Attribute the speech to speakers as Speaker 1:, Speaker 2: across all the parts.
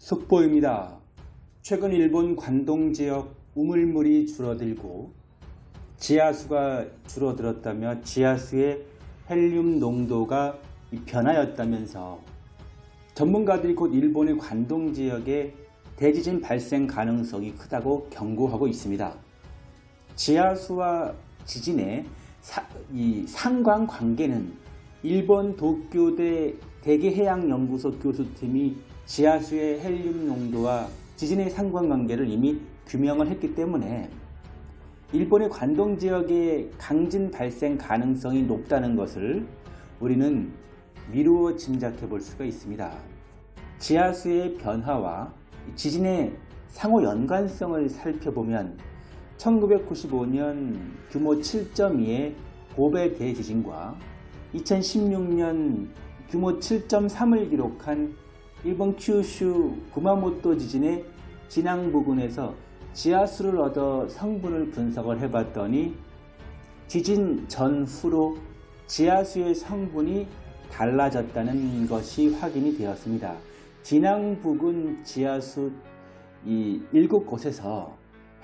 Speaker 1: 속보입니다. 최근 일본 관동 지역 우물물이 줄어들고 지하수가 줄어들었다며 지하수의 헬륨 농도가 변하였다면서 전문가들이 곧 일본의 관동 지역에 대지진 발생 가능성이 크다고 경고하고 있습니다. 지하수와 지진의 사, 이 상관 관계는 일본 도쿄대 대기해양연구소 교수팀이 지하수의 헬륨 농도와 지진의 상관관계를 이미 규명을 했기 때문에 일본의 관동 지역에 강진 발생 가능성이 높다는 것을 우리는 미루어 짐작해 볼 수가 있습니다. 지하수의 변화와 지진의 상호 연관성을 살펴보면 1995년 규모 7.2의 고베 대지진과 2016년 규모 7.3을 기록한 일본 큐슈 구마모토 지진의 진앙 부근에서 지하수를 얻어 성분을 분석을 해봤더니 지진 전후로 지하수의 성분이 달라졌다는 것이 확인이 되었습니다. 진앙 부근 지하수 이 7곳에서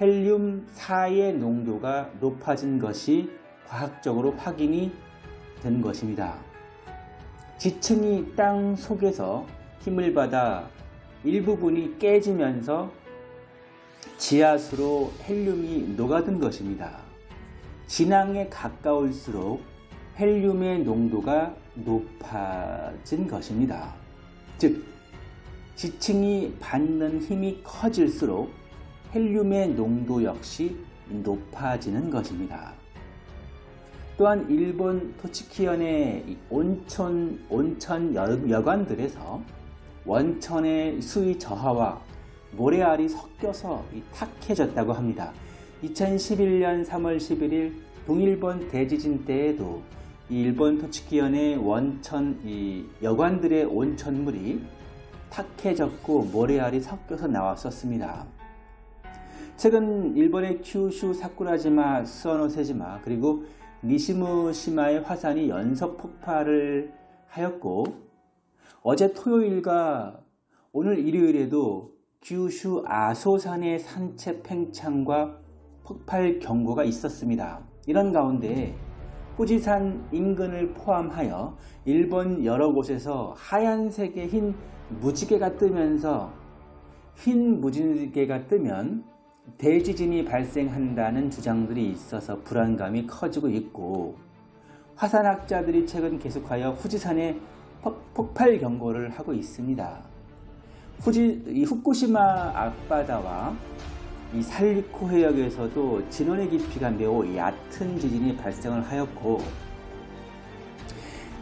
Speaker 1: 헬륨 4의 농도가 높아진 것이 과학적으로 확인이 된 것입니다. 지층이 땅 속에서 힘을 받아 일부분이 깨지면서 지하수로 헬륨이 녹아든 것입니다. 진앙에 가까울수록 헬륨의 농도가 높아진 것입니다. 즉, 지층이 받는 힘이 커질수록 헬륨의 농도 역시 높아지는 것입니다. 또한 일본 토치키현의 온천, 온천 여관들에서 원천의 수위 저하와 모래알이 섞여서 탁해졌다고 합니다. 2011년 3월 11일 동일본 대지진 때에도 일본 토치키현의 원천 여관들의 온천물이 탁해졌고 모래알이 섞여서 나왔었습니다. 최근 일본의 큐슈 사쿠라지마, 스와노세지마 그리고 니시무시마의 화산이 연속 폭발을 하였고 어제 토요일과 오늘 일요일에도 규슈 아소산의 산체 팽창과 폭발 경고가 있었습니다. 이런 가운데 후지산 인근을 포함하여 일본 여러 곳에서 하얀색의 흰 무지개가 뜨면서 흰 무지개가 뜨면 대지진이 발생한다는 주장들이 있어서 불안감이 커지고 있고 화산학자들이 최근 계속하여 후지산에 폭발 경고를 하고 있습니다. 후지, 이 후쿠시마 앞바다와 이 살리코 해역에서도 진원의 깊이가 매우 얕은 지진이 발생을 하였고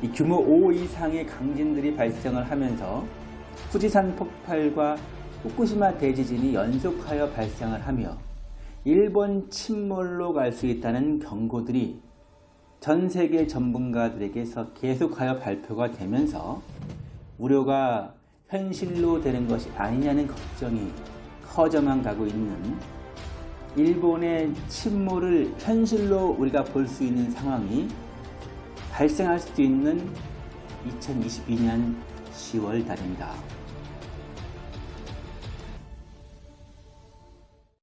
Speaker 1: 이 규모 5 이상의 강진들이 발생을 하면서 후지산 폭발과 후쿠시마 대지진이 연속하여 발생을 하며 일본 침몰로 갈 수 있다는 경고들이 전 세계 전문가들에게서 계속하여 발표가 되면서 우려가 현실로 되는 것이 아니냐는 걱정이 커져만 가고 있는 일본의 침몰을 현실로 우리가 볼 수 있는 상황이 발생할 수도 있는 2022년 10월 달입니다.